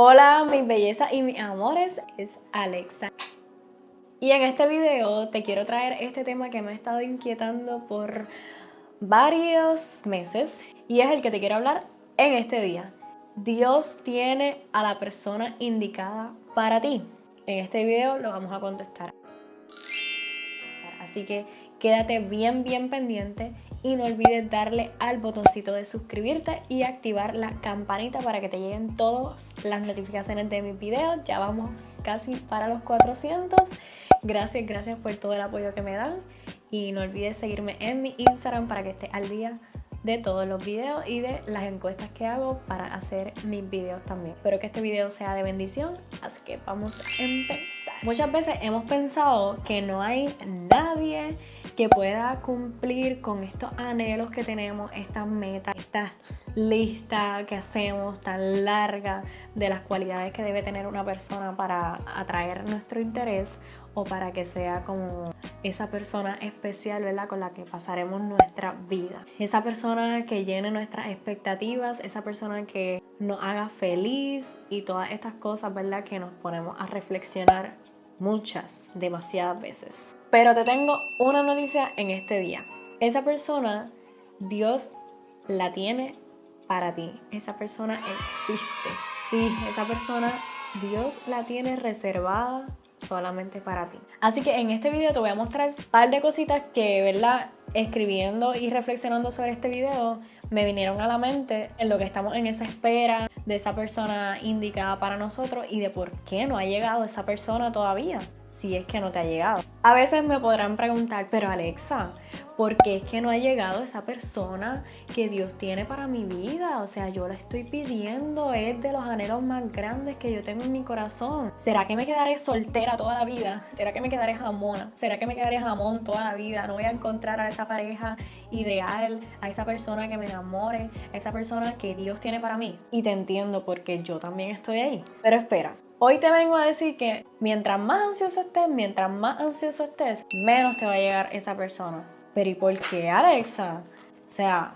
Hola mis bellezas y mis amores, es Alexa. Y en este video te quiero traer este tema que me ha estado inquietando por varios meses y es el que te quiero hablar en este día. Dios tiene a la persona indicada para ti. En este video lo vamos a contestar. Así que quédate bien bien pendiente y no olvides darle al botoncito de suscribirte y activar la campanita para que te lleguen todas las notificaciones de mis videos. Ya vamos casi para los 400. Gracias, gracias por todo el apoyo que me dan y no olvides seguirme en mi Instagram para que estés al día de todos los videos y de las encuestas que hago para hacer mis videos también. Espero que este video sea de bendición, así que vamos a empezar. Muchas veces hemos pensado que no hay nadie que pueda cumplir con estos anhelos que tenemos, estas metas, esta lista que hacemos tan larga de las cualidades que debe tener una persona para atraer nuestro interés o para que sea como esa persona especial, ¿verdad? Con la que pasaremos nuestra vida. Esa persona que llene nuestras expectativas, esa persona que nos haga feliz y todas estas cosas, ¿verdad? Que nos ponemos a reflexionar muchas, demasiadas veces. Pero te tengo una noticia en este día. Esa persona, Dios la tiene para ti. Esa persona existe. Sí, esa persona, Dios la tiene reservada solamente para ti. Así que en este video te voy a mostrar un par de cositas que, ¿verdad? Escribiendo y reflexionando sobre este video me vinieron a la mente en lo que estamos en esa espera de esa persona indicada para nosotros y de por qué no ha llegado esa persona todavía si es que no te ha llegado. A veces me podrán preguntar, pero Alexa, ¿por qué es que no ha llegado esa persona que Dios tiene para mi vida? O sea, yo la estoy pidiendo, es de los anhelos más grandes que yo tengo en mi corazón. ¿Será que me quedaré soltera toda la vida? ¿Será que me quedaré jamona? ¿Será que me quedaré jamón toda la vida? No voy a encontrar a esa pareja ideal, a esa persona que me enamore, a esa persona que Dios tiene para mí. Y te entiendo porque yo también estoy ahí. Pero espera, Hoy te vengo a decir que mientras más ansioso estés, mientras más ansioso estés, menos te va a llegar esa persona. Pero ¿y por qué, Alexa? O sea,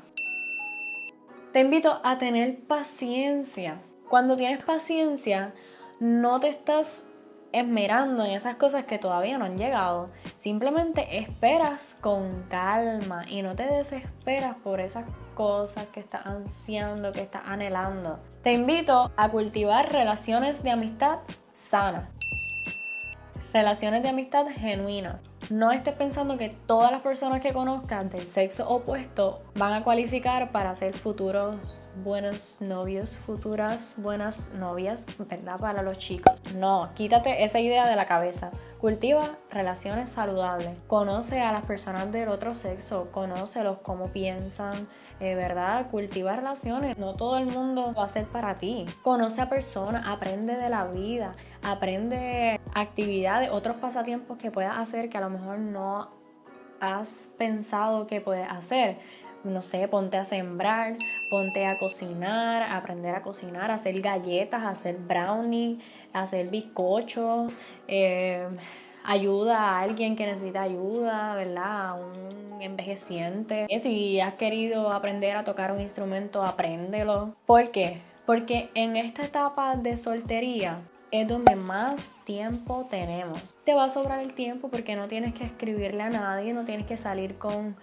te invito a tener paciencia. Cuando tienes paciencia, no te estás esmerando en esas cosas que todavía no han llegado. Simplemente esperas con calma y no te desesperas por esas cosas que estás ansiando, que estás anhelando. Te invito a cultivar relaciones de amistad sanas. Relaciones de amistad genuinas. No estés pensando que todas las personas que conozcas del sexo opuesto van a cualificar para ser futuros buenos novios, futuras buenas novias, ¿verdad? Para los chicos. No, quítate esa idea de la cabeza. Cultiva relaciones saludables. Conoce a las personas del otro sexo, conócelos, cómo piensan, eh, ¿verdad? Cultiva relaciones. No todo el mundo va a ser para ti. Conoce a personas, aprende de la vida, aprende actividades, otros pasatiempos que puedas hacer que a lo mejor no has pensado que puedes hacer no sé, ponte a sembrar, ponte a cocinar, aprender a cocinar, hacer galletas, hacer brownie, hacer bizcochos, eh, ayuda a alguien que necesita ayuda, ¿verdad? A un envejeciente. Si has querido aprender a tocar un instrumento, apréndelo. ¿Por qué? Porque en esta etapa de soltería es donde más tiempo tenemos. Te va a sobrar el tiempo porque no tienes que escribirle a nadie, no tienes que salir con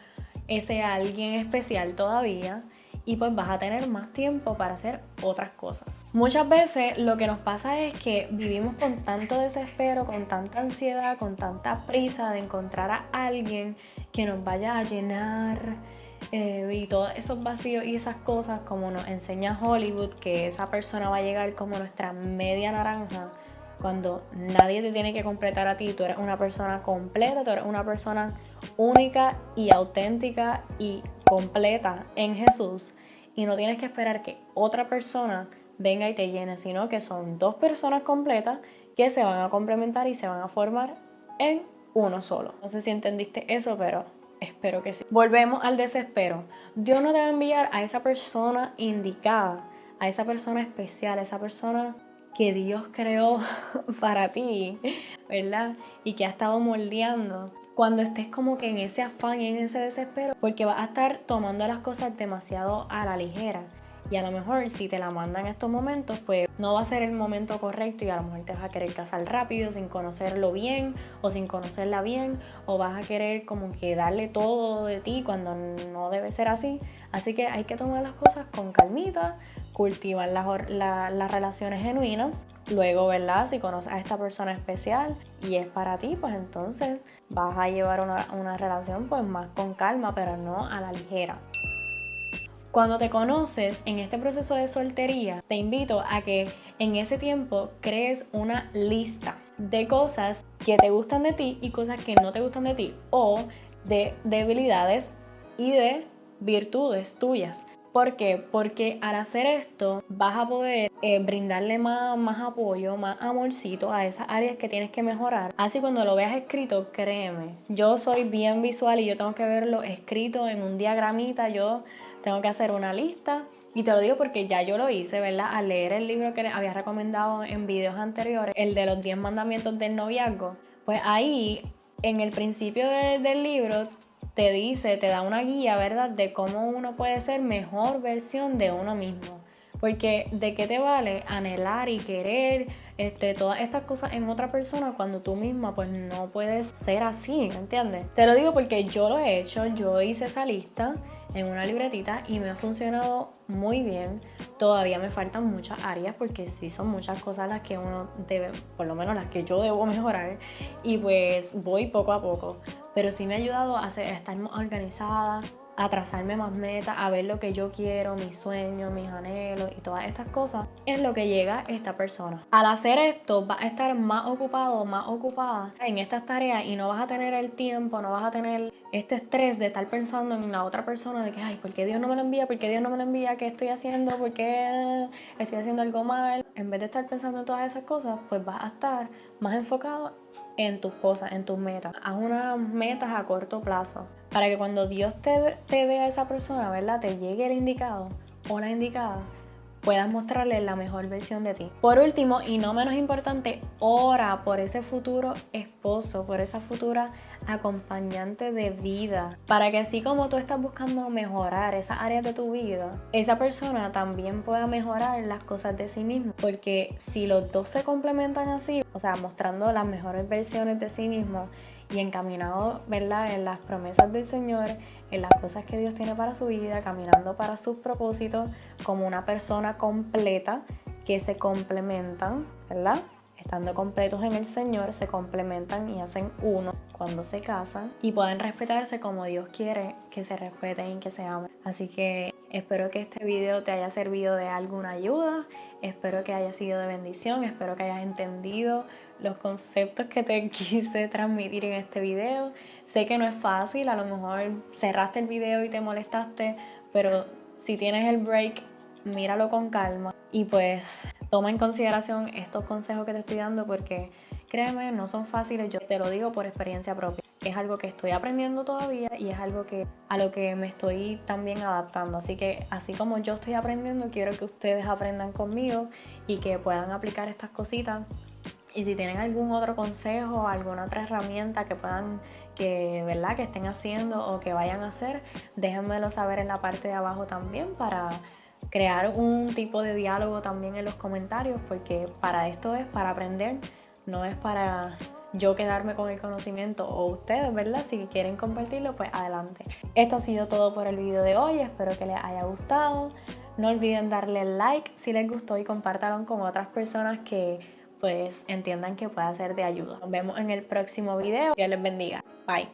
ese alguien especial todavía y pues vas a tener más tiempo para hacer otras cosas. Muchas veces lo que nos pasa es que vivimos con tanto desespero, con tanta ansiedad, con tanta prisa de encontrar a alguien que nos vaya a llenar eh, y todos esos vacíos y esas cosas como nos enseña Hollywood, que esa persona va a llegar como nuestra media naranja cuando nadie te tiene que completar a ti, tú eres una persona completa, tú eres una persona única y auténtica y completa en Jesús y no tienes que esperar que otra persona venga y te llene, sino que son dos personas completas que se van a complementar y se van a formar en uno solo. No sé si entendiste eso, pero espero que sí. Volvemos al desespero. Dios no te va a enviar a esa persona indicada, a esa persona especial, a esa persona que Dios creó para ti, ¿verdad? Y que ha estado moldeando. Cuando estés como que en ese afán en ese desespero, porque vas a estar tomando las cosas demasiado a la ligera. Y a lo mejor si te la mandan en estos momentos, pues no va a ser el momento correcto y a lo mejor te vas a querer casar rápido sin conocerlo bien o sin conocerla bien o vas a querer como que darle todo de ti cuando no debe ser así. Así que hay que tomar las cosas con calmita, cultivar las, relaciones genuinas. Luego, ¿verdad? Si conoces a esta persona especial y es para ti, pues entonces vas a llevar una, una relación pues más con calma, pero no a la ligera. Cuando te conoces en este proceso de soltería, te invito a que en ese tiempo crees una lista de cosas que te gustan de ti y cosas que no te gustan de ti o de debilidades y de virtudes tuyas. ¿Por qué? Porque al hacer esto vas a poder eh, brindarle más, más apoyo, más amorcito a esas áreas que tienes que mejorar. Así cuando lo veas escrito, créeme, yo soy bien visual y yo tengo que verlo escrito en un diagramita, yo tengo que hacer una lista. Y te lo digo porque ya yo lo hice, ¿verdad? Al leer el libro que les había recomendado en videos anteriores, el de los 10 mandamientos del noviazgo, pues ahí en el principio del libro te dice, te da una guía, ¿verdad? De cómo uno puede ser mejor versión de uno mismo. Porque de qué te vale anhelar y querer este, todas estas cosas en otra persona cuando tú misma pues no puedes ser así, ¿entiendes? Te lo digo porque yo lo he hecho, yo hice esa lista en una libretita y me ha funcionado muy bien. Todavía me faltan muchas áreas porque sí son muchas cosas las que uno debe, por lo menos las que yo debo mejorar y pues voy poco a poco. Pero sí me ha ayudado a, estar más organizada, a trazarme más metas, a ver lo que yo quiero, mis sueños, mis anhelos y todas estas cosas, es lo que llega esta persona. Al hacer esto, vas a estar más ocupado, más ocupada en estas tareas y no vas a tener el tiempo, no vas a tener este estrés de estar pensando en la otra persona, de que, ay, ¿por qué Dios no me lo envía? ¿Por qué Dios no me lo envía? ¿Qué estoy haciendo? ¿Por qué estoy haciendo algo mal? En vez de estar pensando en todas esas cosas, pues vas a estar más enfocado en tus cosas, en tus metas. Haz unas metas a corto plazo para que cuando Dios te, dé a esa persona, ¿verdad? Te llegue el indicado o la indicada, puedas mostrarle la mejor versión de ti. Por último, y no menos importante, ora por ese futuro esposo, por esa futura acompañante de vida, para que así como tú estás buscando mejorar esas áreas de tu vida, esa persona también pueda mejorar las cosas de sí mismo, porque si los dos se complementan así, o sea, mostrando las mejores versiones de sí mismo y encaminado, ¿verdad?, en las promesas del Señor, en las cosas que Dios tiene para su vida, caminando para sus propósitos como una persona completa que se complementan, ¿verdad? Estando completos en el Señor, se complementan y hacen uno cuando se casan y pueden respetarse como Dios quiere que se respeten y que se amen. Así que espero que este video te haya servido de alguna ayuda, espero que haya sido de bendición, espero que hayas entendido los conceptos que te quise transmitir en este video. Sé que no es fácil, a lo mejor cerraste el video y te molestaste, pero si tienes el break, míralo con calma y pues toma en consideración estos consejos que te estoy dando porque créeme, no son fáciles, yo te lo digo por experiencia propia. Es algo que estoy aprendiendo todavía y es algo que a lo que me estoy también adaptando. Así que así como yo estoy aprendiendo, quiero que ustedes aprendan conmigo y que puedan aplicar estas cositas y si tienen algún otro consejo, alguna otra herramienta que puedan, que, ¿verdad? que estén haciendo o que vayan a hacer, déjenmelo saber en la parte de abajo también para crear un tipo de diálogo también en los comentarios, porque para esto es para aprender, no es para yo quedarme con el conocimiento o ustedes, ¿verdad? Si quieren compartirlo, pues adelante. Esto ha sido todo por el video de hoy, espero que les haya gustado. No olviden darle like si les gustó y compártanlo con otras personas que pues entiendan que puede ser de ayuda. Nos vemos en el próximo video. Dios les bendiga. Bye.